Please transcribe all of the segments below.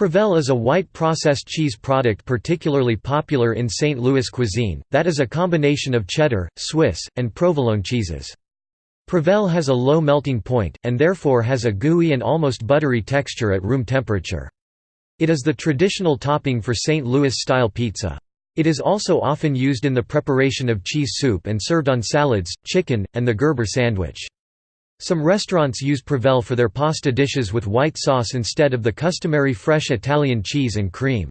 Provel is a white processed cheese product particularly popular in St. Louis cuisine, that is a combination of cheddar, Swiss, and provolone cheeses. Provel has a low melting point, and therefore has a gooey and almost buttery texture at room temperature. It is the traditional topping for St. Louis-style pizza. It is also often used in the preparation of cheese soup and served on salads, chicken, and the Gerber sandwich. Some restaurants use Provel for their pasta dishes with white sauce instead of the customary fresh Italian cheese and cream.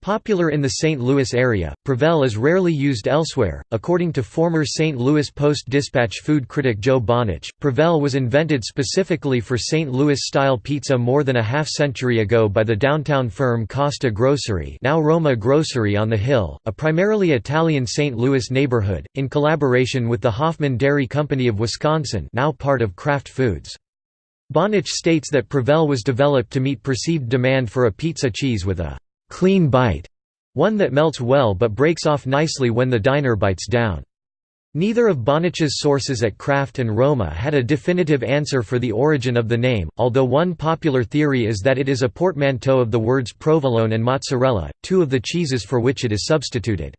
Popular in the St. Louis area, Provel is rarely used elsewhere. According to former St. Louis Post-Dispatch food critic Joe Bonwich, Provel was invented specifically for St. Louis-style pizza more than a half-century ago by the downtown firm Costa Grocery, now Roma Grocery on the Hill, a primarily Italian St. Louis neighborhood, in collaboration with the Hoffman Dairy Company of Wisconsin, now part of Kraft Foods. Bonwich states that Provel was developed to meet perceived demand for a pizza cheese with a clean bite, one that melts well but breaks off nicely when the diner bites down. Neither of Bonwich's sources at Kraft and Roma had a definitive answer for the origin of the name, although one popular theory is that it is a portmanteau of the words provolone and mozzarella, two of the cheeses for which it is substituted.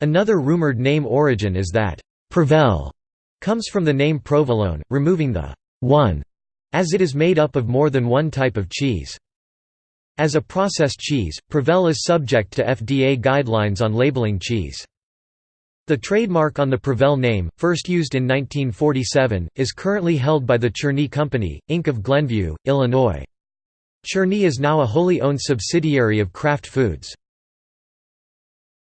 Another rumored name origin is that Provel comes from the name provolone, removing the one, as it is made up of more than one type of cheese. As a processed cheese, Provel is subject to FDA guidelines on labeling cheese. The trademark on the Provel name, first used in 1947, is currently held by the Churny Company, Inc. of Glenview, Illinois. Churny is now a wholly owned subsidiary of Kraft Foods.